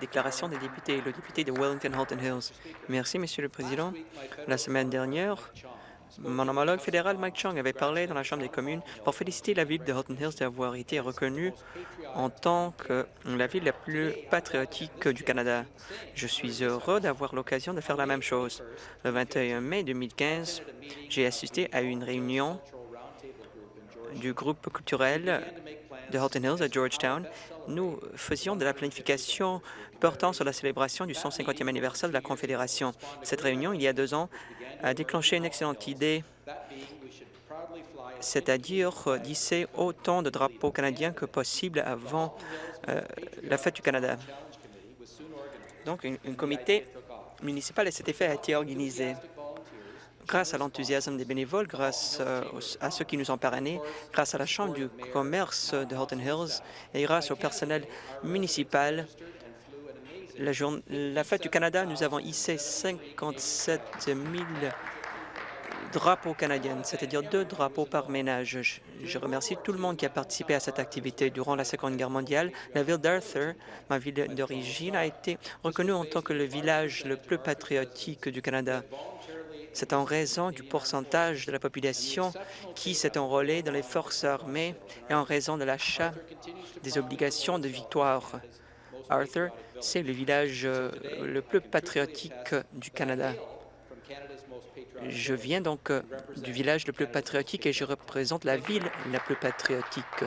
Déclaration des députés. Le député de Wellington-Halton Hills. Merci, Monsieur le Président. La semaine dernière, mon homologue fédéral Mike Chung avait parlé dans la Chambre des communes pour féliciter la ville de Halton Hills d'avoir été reconnue en tant que la ville la plus patriotique du Canada. Je suis heureux d'avoir l'occasion de faire la même chose. Le 21 mai 2015, j'ai assisté à une réunion du groupe culturel de Halton Hills à Georgetown. Nous faisions de la planification portant sur la célébration du 150e anniversaire de la Confédération. Cette réunion, il y a deux ans, a déclenché une excellente idée, c'est-à-dire d'hisser autant de drapeaux canadiens que possible avant euh, la fête du Canada. Donc, un, comité municipal à cet effet a été organisé grâce à l'enthousiasme des bénévoles, grâce euh, à ceux qui nous ont parrainés, grâce à la Chambre du commerce de Halton Hills et grâce au personnel municipal. La, la fête du Canada, nous avons hissé 57 000 drapeaux canadiens, c'est-à-dire deux drapeaux par ménage. Je, remercie tout le monde qui a participé à cette activité. Durant la Seconde Guerre mondiale, la ville d'Arthur, ma ville d'origine, a été reconnue en tant que le village le plus patriotique du Canada. C'est en raison du pourcentage de la population qui s'est enrôlée dans les forces armées et en raison de l'achat des obligations de victoire. Arthur, c'est le village euh, le plus patriotique du Canada. Je viens donc euh, du village le plus patriotique et je représente la ville la plus patriotique.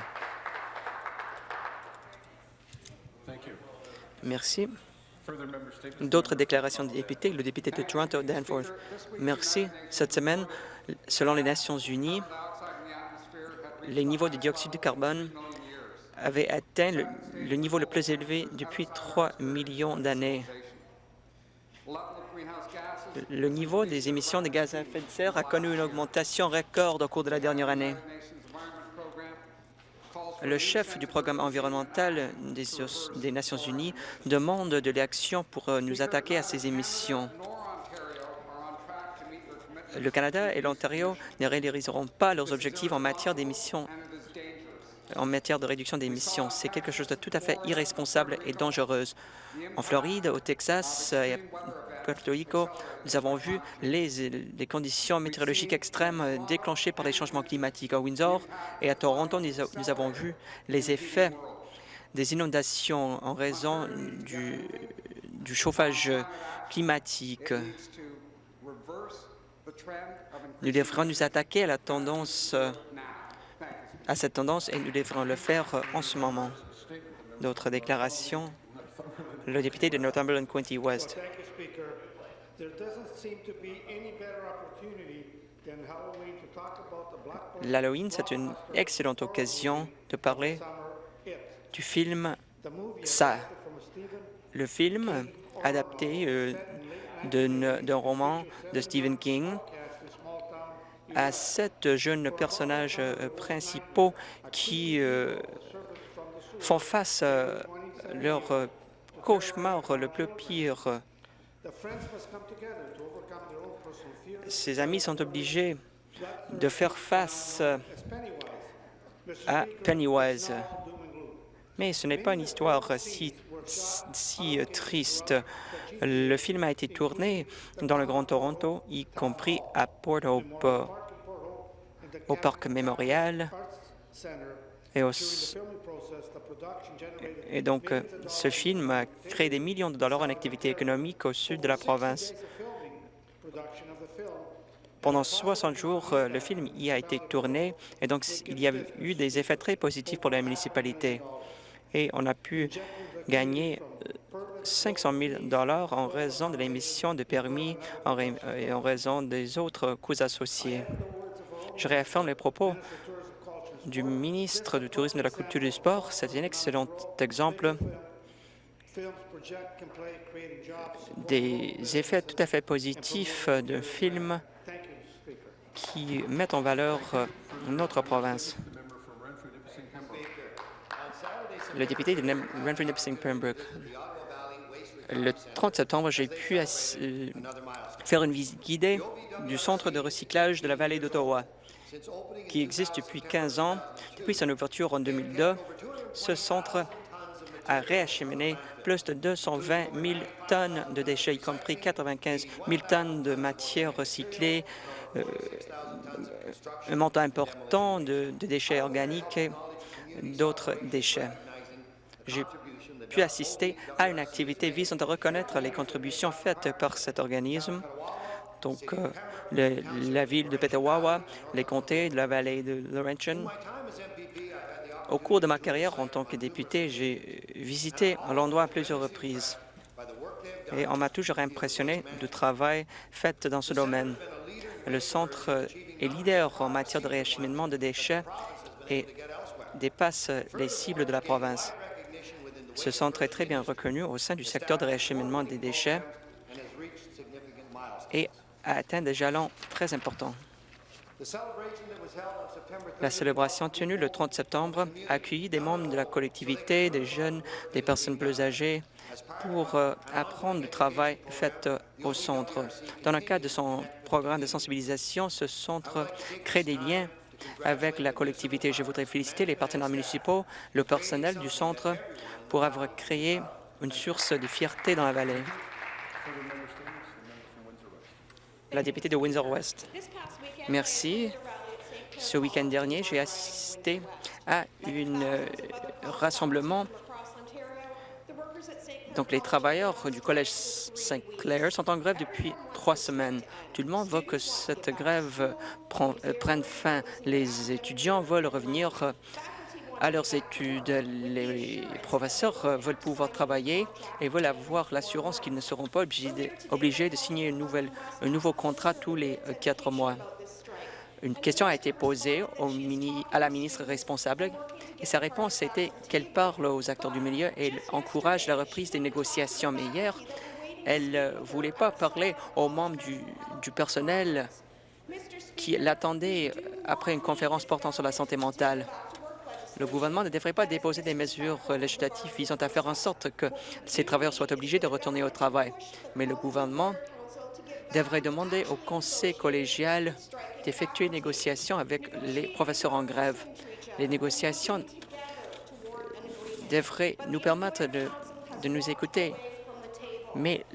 Merci. D'autres déclarations de députés, le député de Toronto, Danforth. Merci. Cette semaine, selon les Nations unies, les niveaux de dioxyde de carbone avaient atteint le, niveau le plus élevé depuis 3 millions d'années. Le niveau des émissions de gaz à effet de serre a connu une augmentation record au cours de la dernière année. Le chef du programme environnemental des, Nations unies demande de l'action pour euh, nous attaquer à ces émissions. Le Canada et l'Ontario ne réaliseront pas leurs objectifs en matière d'émissions en matière de réduction d'émissions. C'est quelque chose de tout à fait irresponsable et dangereuse. En Floride, au Texas Puerto Rico, nous avons vu les, conditions météorologiques extrêmes déclenchées par les changements climatiques. À Windsor et à Toronto, nous, avons vu les effets des inondations en raison du, chauffage climatique. Nous devrions nous attaquer à la tendance à cette tendance et nous devrons le faire en ce moment. D'autres déclarations Le député de Northumberland Quinty West. L'Halloween, c'est une excellente occasion de parler du film Ça. Le film adapté euh, d'un roman de Stephen King à sept jeunes personnages euh, principaux qui euh, font face à leur cauchemar le plus pire. Ces amis sont obligés de faire face à Pennywise. Mais ce n'est pas une histoire si, si triste. Le film a été tourné dans le Grand Toronto, y compris à Port Hope au Parc mémorial. Et, donc, euh, ce film a créé des millions de dollars en activité économique au sud de la province. Pendant 60 jours, euh, le film y a été tourné et donc il y a eu des effets très positifs pour la municipalité. Et on a pu gagner 500 000 dollars en raison de l'émission de permis et en raison des autres coûts associés. Je réaffirme les propos du ministre du Tourisme, de la Culture et du Sport. C'est un excellent exemple des effets tout à fait positifs de films qui mettent en valeur notre province. Le député de Renfrew-Nipissing-Pembroke. Le 30 septembre, j'ai pu faire une visite guidée du centre de recyclage de la vallée d'Ottawa qui existe depuis 15 ans. Depuis son ouverture en 2002, ce centre à réacheminer plus de 220 000 tonnes de déchets, y compris 95 000 tonnes de matières recyclées, euh, un montant important de déchets organiques et d'autres déchets. J'ai pu assister à une activité visant à reconnaître les contributions faites par cet organisme donc euh, la ville de Petawawa, les comtés de la vallée de Laurentian. Au cours de ma carrière en tant que député, j'ai visité l'endroit à plusieurs reprises et on m'a toujours impressionné du travail fait dans ce domaine. Le centre est leader en matière de réacheminement de déchets et dépasse les cibles de la province. Ce centre est très bien reconnu au sein du secteur de réacheminement des déchets et a atteint des jalons très importants. La célébration tenue le 30 septembre a accueilli des membres de la collectivité, des jeunes, des personnes plus âgées pour euh, apprendre du travail fait euh, au centre. Dans le cadre de son programme de sensibilisation, ce centre crée des liens avec la collectivité. Je voudrais féliciter les partenaires municipaux, le personnel du centre pour avoir créé une source de fierté dans la vallée. La députée de Windsor-Ouest. Merci. Ce week-end dernier, j'ai assisté à un rassemblement. Donc, les travailleurs du Collège Saint-Clair sont en grève depuis trois semaines. Tout le monde veut que cette grève euh, prenne fin. Les étudiants veulent revenir euh, à leurs études. Les professeurs euh, veulent pouvoir travailler et veulent avoir l'assurance qu'ils ne seront pas obligés de, signer un nouveau contrat tous les euh, quatre mois. Une question a été posée à la ministre responsable et sa réponse était qu'elle parle aux acteurs du milieu et encourage la reprise des négociations. Mais hier, elle ne voulait pas parler aux membres du personnel qui l'attendaient après une conférence portant sur la santé mentale. Le gouvernement ne devrait pas déposer des mesures législatives visant à faire en sorte que ces travailleurs soient obligés de retourner au travail. Mais le gouvernement devrait demander au conseil collégial d'effectuer une négociation avec les professeurs en grève. Les négociations devraient nous permettre de, de nous écouter, mais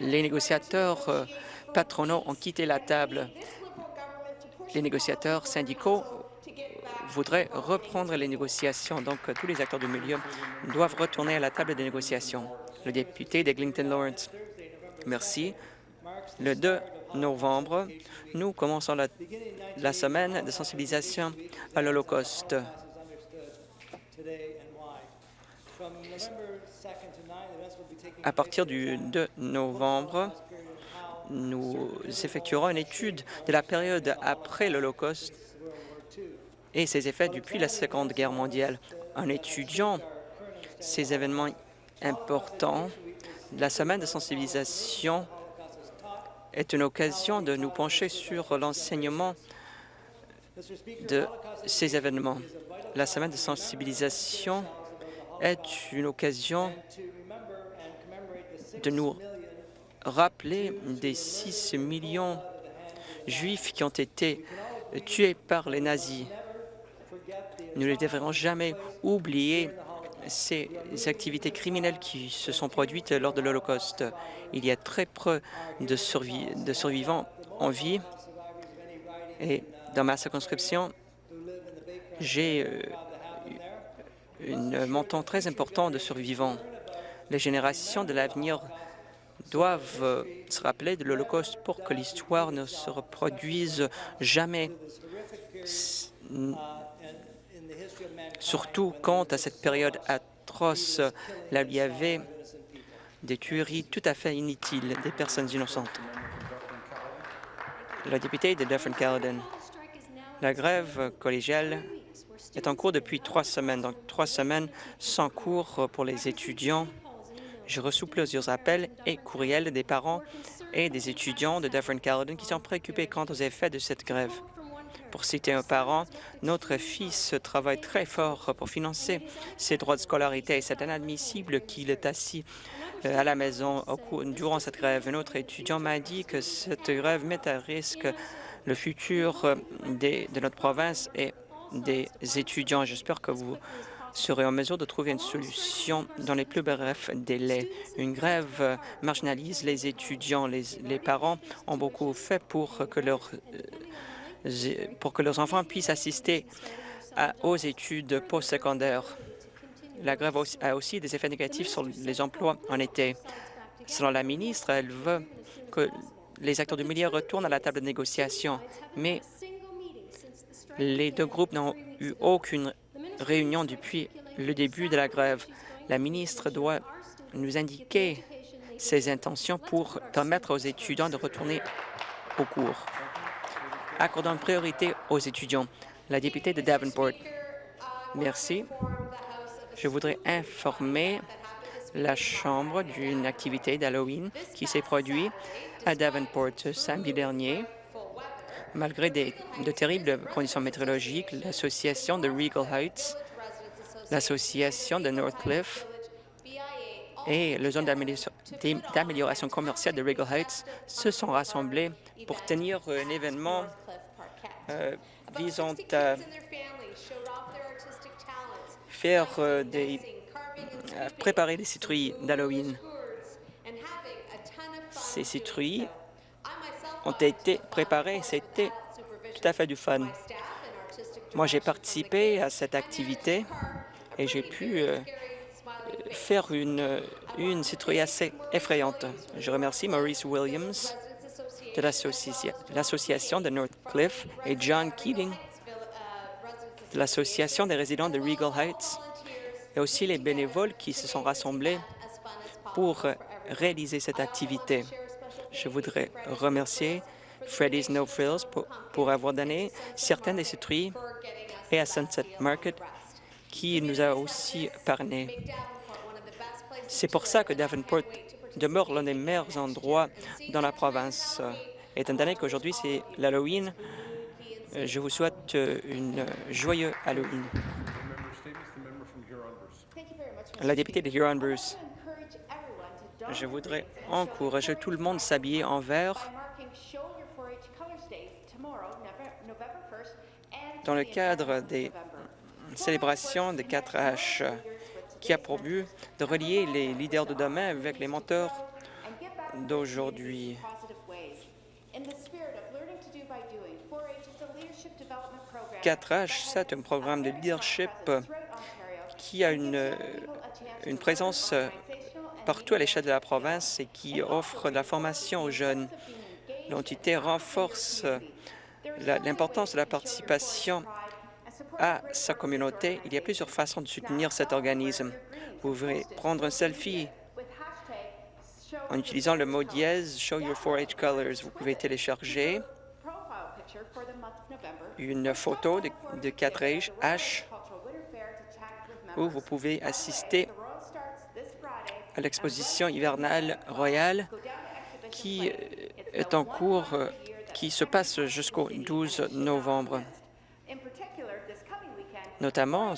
les négociateurs euh, patronaux ont quitté la table. Les négociateurs syndicaux voudraient reprendre les négociations, donc euh, tous les acteurs du milieu doivent retourner à la table des négociations. Le député d'Eglinton Lawrence. Merci. Le 2 novembre, nous commençons la, la semaine de sensibilisation à l'Holocauste. À partir du 2 novembre, nous effectuerons une étude de la période après l'Holocauste et ses effets depuis la Seconde Guerre mondiale. En étudiant ces événements importants, la semaine de sensibilisation est une occasion de nous pencher sur l'enseignement de ces événements. La semaine de sensibilisation est une occasion de nous rappeler des 6 millions juifs qui ont été tués par les nazis. Nous ne devrons jamais oublier ces activités criminelles qui se sont produites lors de l'Holocauste. Il y a très peu de, survi- de survivants en vie et dans ma circonscription, j'ai euh, un montant très important de survivants. Les générations de l'avenir doivent euh, se rappeler de l'Holocauste pour que l'histoire ne se reproduise jamais, surtout quant à cette période atroce. Là, il y avait des tueries tout à fait inutiles des personnes innocentes. La députée de Dufferin-Caledon. La grève collégiale est en cours depuis trois semaines, donc trois semaines sans cours pour les étudiants. J'ai reçu plusieurs appels et courriels des parents et des étudiants de Dufferin-Caledon qui sont préoccupés quant aux effets de cette grève. Pour citer un parent, notre fils travaille très fort pour financer ses droits de scolarité et c'est inadmissible qu'il est assis euh, à la maison durant cette grève. Un autre étudiant m'a dit que cette grève met à risque le futur euh, des- de notre province et des étudiants. J'espère que vous serait en mesure de trouver une solution dans les plus brefs délais. Une grève marginalise les étudiants. Les, les parents ont beaucoup fait pour que, leur, euh, pour que leurs enfants puissent assister aux études postsecondaires. La grève a aussi des effets négatifs sur les emplois en été. Selon la ministre, elle veut que les acteurs du milieu retournent à la table de négociation, mais les deux groupes n'ont eu aucune réunion depuis le début de la grève. La ministre doit nous indiquer ses intentions pour permettre aux étudiants de retourner au cours. Accordons priorité aux étudiants. La députée de Davenport. Merci. Je voudrais informer la Chambre d'une activité d'Halloween qui s'est produite à Davenport samedi dernier. Malgré de terribles conditions météorologiques, l'association de Regal Heights, l'association de Northcliffe et le zone d'amélioration commerciale de Regal Heights se sont rassemblés pour tenir un événement visant à faire euh, des préparer des citrouilles d'Halloween. Ces citrouilles ont été préparées, c'était tout à fait du fun. Moi, j'ai participé à cette activité et j'ai pu euh, faire une, une citrouille assez effrayante. Je remercie Maurice Williams de l'association de Northcliffe et John Keating de l'association des résidents de Regal Heights et aussi les bénévoles qui se sont rassemblés pour réaliser cette activité. Je voudrais remercier Freddy's No Frills pour, pour avoir donné certaines des citrouilles et à Sunset Market qui nous a aussi parlé. C'est pour ça que Davenport demeure l'un des meilleurs endroits dans la province. Étant donné qu'aujourd'hui c'est l'Halloween, je vous souhaite une joyeuse Halloween. La députée de Huron-Bruce. Je voudrais encourager tout le monde à s'habiller en vert dans le cadre des célébrations de 4H qui a pour but de relier les leaders de demain avec les menteurs d'aujourd'hui. 4H, c'est un programme de leadership qui a une, une présence partout à l'échelle de la province et qui offre de la formation aux jeunes. L'entité renforce l'importance de la participation à sa communauté. Il y a plusieurs façons de soutenir cet organisme. Vous pouvez prendre un selfie en utilisant le mot dièse « Show your 4-H colors ». Vous pouvez télécharger une photo de, de 4H où vous pouvez assister à l'exposition hivernale royale qui est en cours, qui se passe jusqu'au 12 novembre. Notamment,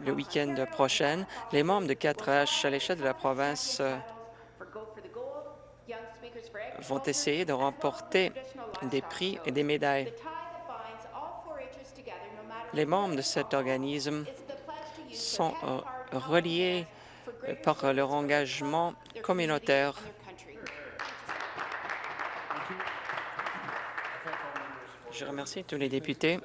le week-end prochain, les membres de 4H à l'échelle de la province vont essayer de remporter des prix et des médailles. Les membres de cet organisme sont euh, reliés par leur engagement communautaire. Je remercie tous les députés